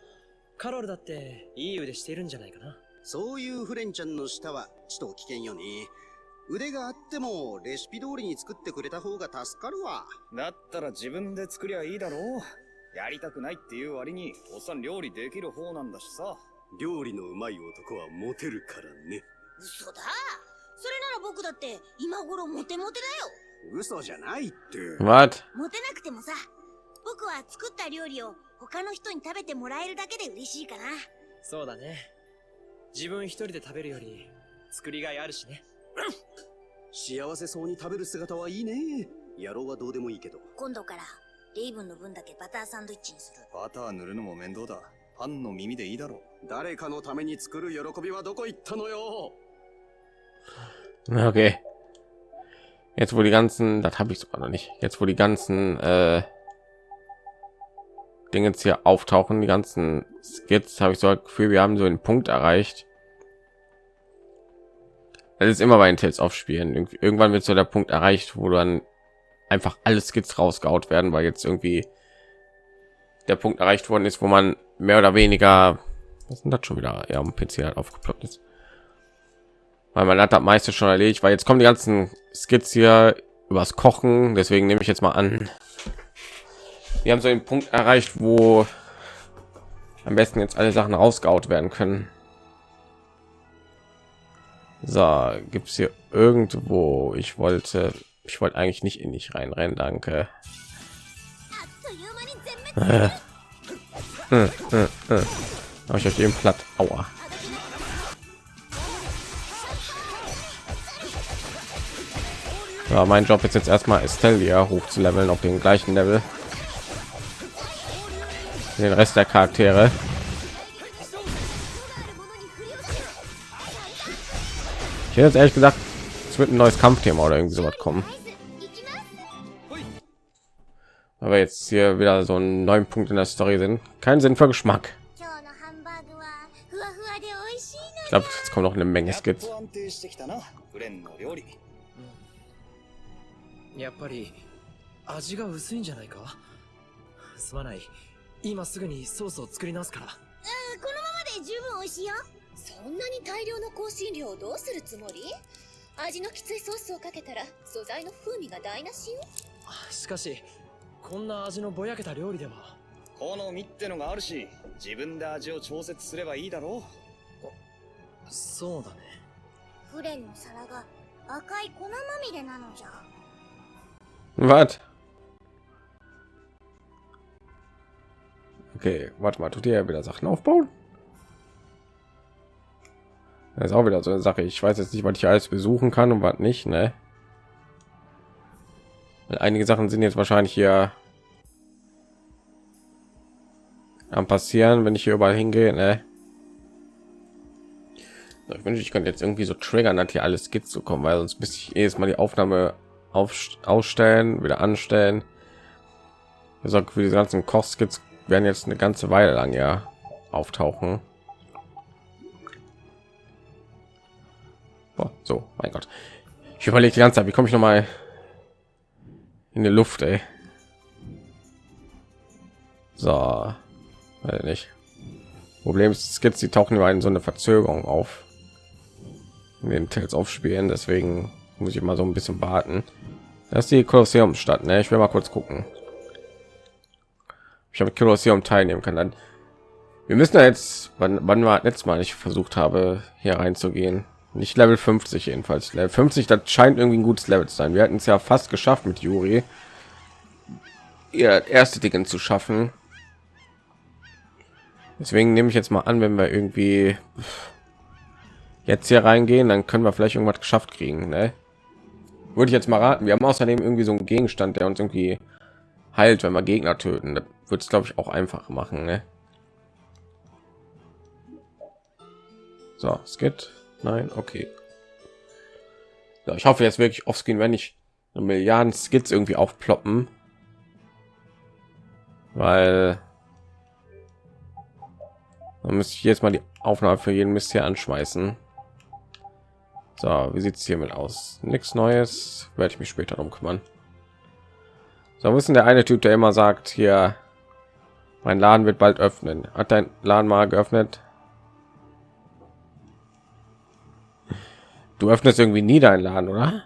カロルだっていい腕してるんじゃないかな
そういうフレンちゃんの舌はちと危険よね。 腕があってもレシピ通りに作ってくれた方が助かるわ。
だったら自分で作りゃいいだろう。やりたくないっていう割に、おっさん料理できる方なんだしさ。
料理のうまい男はモテるからね。
嘘だそれなら僕だって今頃モテモテだよ
嘘じゃないって。
Was?
モテなくてもさ僕は作った料理を他の人に食べてもらえるだけで嬉しいかな
そうだね自分一人で食べるより作りがいあるしね
幸せそうに食べる姿はいいね。野郎はどうでもいいけど。
今度からレイブンの分だけバターサンドイッチにする
バター塗るのも面倒だ。パンの耳でいいだろう。
誰かのために作る喜びはどこ行ったのよ
Okay. Jetzt wo die ganzen, das habe ich sogar noch nicht. Jetzt wo die ganzen äh, Dinge jetzt hier auftauchen, die ganzen Skits, habe ich so das Gefühl, wir haben so einen Punkt erreicht. Das ist immer bei den Tales aufspielen. Irgendwann wird so der Punkt erreicht, wo dann einfach alle Skits rausgehaut werden, weil jetzt irgendwie der Punkt erreicht worden ist, wo man mehr oder weniger, was sind das schon wieder, ja, am PC halt aufgeploppt ist weil man hat das meiste schon erledigt, weil jetzt kommen die ganzen Skits hier übers Kochen, deswegen nehme ich jetzt mal an, wir haben so den Punkt erreicht, wo am besten jetzt alle Sachen rausgehaut werden können. So, gibt es hier irgendwo? Ich wollte, ich wollte eigentlich nicht in dich reinrennen, danke. Äh, äh, äh. Ich euch eben platt. Aua. Ja, mein Job ist jetzt erstmal Estelia hoch zu leveln auf den gleichen Level. Den Rest der Charaktere. hätte jetzt ehrlich gesagt es wird ein neues kampfthema oder irgendwie sowas kommen
合図行きます
aber jetzt hier wieder so einen neuen punkt in der story sind keinen sinn für geschmack
今日のハンバーグはふわふわで美味しいの
ich glaube jetzt kommt noch eine menge
やっ
skits
と安定してきたなフレンの料理
やっぱり味が薄いんじゃないかすまない今すぐにソースを作り直すから
うんこのままで十分美味しいよ
そんなに大量の香辛料をどうするつもり？味のきついソースをかけたら素材の風味が台無しよ？
しかしこんな味のぼやけた料理では。
好みってのがあるし自分で味を調節すればいいだろ
そうだね。
フレンの皿が赤い粉まみれなのじゃ。
Was okay warte mal tut ihr ja wieder sachen aufbauen das ist auch wieder so eine sache. Ich weiß jetzt nicht was ich alles besuchen kann und was nicht ne? Einige sachen sind jetzt wahrscheinlich hier am passieren wenn ich hier überall hingehe ne? Ich wünsche ich könnte jetzt irgendwie so triggern hat hier alles geht zu kommen weil sonst müsste ich jedes mal die aufnahme auf ausstellen wieder anstellen. Also für diese ganzen kochskits werden jetzt eine ganze weile lang ja auftauchen Boah, so mein gott. Ich überlege die ganze zeit wie komme ich noch mal in die luft ey. so. Weiß nicht. Problem ist skits die tauchen über in so eine verzögerung auf. In den Tales aufspielen deswegen muss ich mal so ein bisschen warten. Das ist die kolosseum stadt ne? ich will mal kurz gucken. Ich habe kolosseum teilnehmen kann dann wir müssen jetzt wann, wann war letztes mal ich versucht habe hier reinzugehen nicht level 50 jedenfalls. Level 50 das scheint irgendwie ein gutes level zu sein. Wir hatten es ja fast geschafft mit juri ihr erste Dinge zu schaffen. Deswegen nehme ich jetzt mal an wenn wir irgendwie jetzt hier reingehen dann können wir vielleicht irgendwas geschafft kriegen ne? würde ich jetzt mal raten. Wir haben außerdem irgendwie so einen gegenstand der uns irgendwie heilt wenn wir gegner töten. Das wird es glaube ich auch einfach machen ne? so es geht nein okay. Ja, ich hoffe jetzt wirklich offscreen wenn ich milliarden skits irgendwie aufploppen. Weil dann müsste ich jetzt mal die aufnahme für jeden mist hier anschmeißen. So wie sieht es hiermit aus? Nichts neues. Werde ich mich später darum kümmern. So wissen der eine typ der immer sagt hier mein laden wird bald öffnen? Hat dein laden mal geöffnet du öffnest irgendwie nie deinen laden oder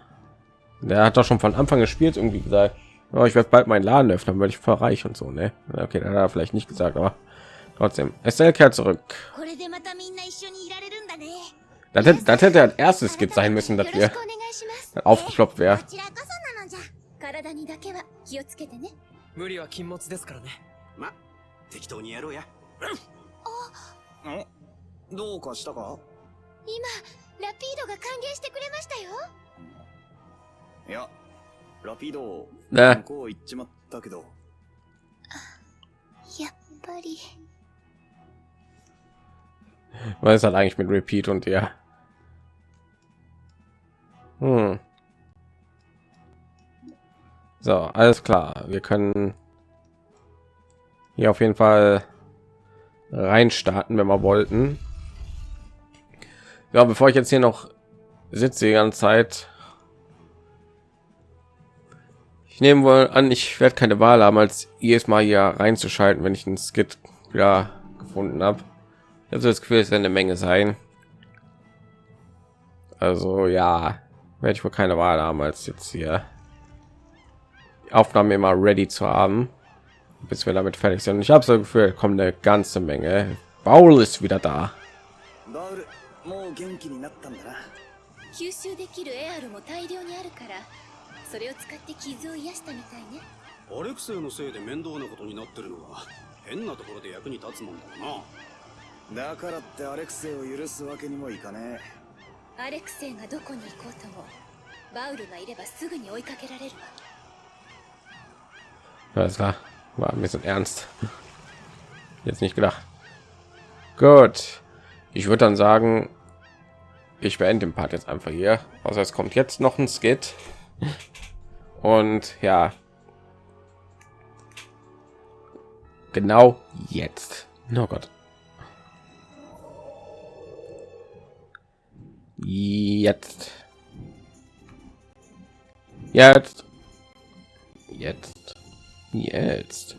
der hat doch schon von anfang des spiels irgendwie gesagt oh, ich werde bald meinen laden öffnen weil ich voll reich und so ne okay dann hat er vielleicht nicht gesagt aber trotzdem SL kehrt zurück
これでまたみんな一緒にいられるんだね
das hätte, das hätte als erstes Skit sein müssen dass
よろ
wir
しくお願いします
aufgeploppt wäre
こちらこそなのじゃ
体にだけは気をつけてね
無理は禁物ですからね
ま適当にやろうや
んどうかしたか
今 ラピードが歓迎してくれましたよ
いやラピード
ne
向こう行っちまったけど
やっぱり
was ist halt eigentlich mit repeat und ja hm. so alles klar wir können hier auf jeden fall rein starten wenn wir wollten ja bevor ich jetzt hier noch sitze die ganze zeit ich nehme wohl an ich werde keine wahl haben als jedes mal hier reinzuschalten wenn ich ein skit ja gefunden habe also das Gefühl ist eine Menge sein. Also ja, werde ich wohl keine Wahl haben, als jetzt hier die Aufnahme immer ready zu haben, bis wir damit fertig sind. Ich habe so Gefühl, kommt eine ganze Menge. Paul ist wieder da.
もう元気になったんだな。
吸収できるエアルも大量にあるからそれを使って傷を癒したみたいね。
アレクセイのせいで面倒なことになってるのは変なところで役に立つもんだろうな。
だからってアレクセイを許すわけにもいかね
アレクセイがどこに行こうともバウルがいればすぐに追いかけられるわ。
Alles klar, war ein bisschen ernst. Jetzt nicht gedacht. Gut, ich würde dann sagen, ich beende den Part jetzt einfach hier. Also es kommt jetzt noch ein Skit. Und ja. Genau jetzt. Oh Gott. Jetzt. Jetzt. Jetzt. Jetzt.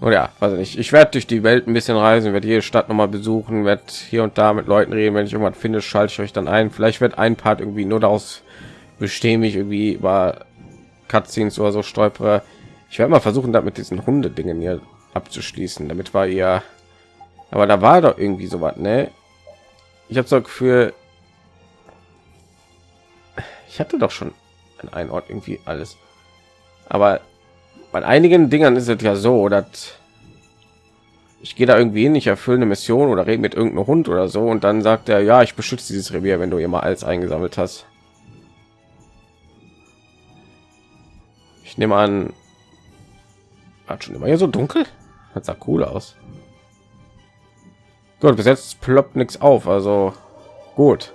Oder ja, weiß ich nicht. Ich werde durch die Welt ein bisschen reisen, werde jede Stadt noch mal besuchen, werde hier und da mit Leuten reden. Wenn ich irgendwas finde, schalte ich euch dann ein. Vielleicht wird ein Part irgendwie nur daraus bestehen, mich irgendwie über Cutscenes oder so stolpere. Ich werde mal versuchen, damit diesen Hunde-Dingen hier abzuschließen. Damit war ihr. Aber da war doch irgendwie so was, ne? Ich habe so für. Ich hatte doch schon an einem Ort irgendwie alles. Aber bei einigen Dingern ist es ja so, dass ich gehe da irgendwie hin, ich erfülle eine Mission oder rede mit irgendeinem Hund oder so und dann sagt er, ja, ich beschütze dieses Revier, wenn du immer alles eingesammelt hast. Ich nehme an, hat schon immer hier so dunkel. Das sah cool aus. Gut, bis jetzt ploppt nichts auf, also gut.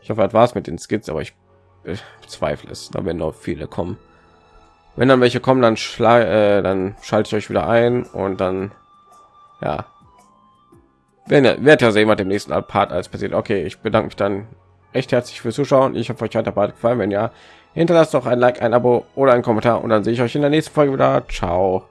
Ich hoffe, das war's mit den Skits, aber ich, ich zweifle es. Da werden noch viele kommen. Wenn dann welche kommen, dann äh, dann schalte ich euch wieder ein und dann ja, wenn wird ja sehen, was dem nächsten Part als passiert. Okay, ich bedanke mich dann recht herzlich fürs Zuschauen. Ich hoffe, euch hat der Part gefallen. Wenn ja, hinterlasst doch ein Like, ein Abo oder ein Kommentar und dann sehe ich euch in der nächsten Folge wieder. Ciao.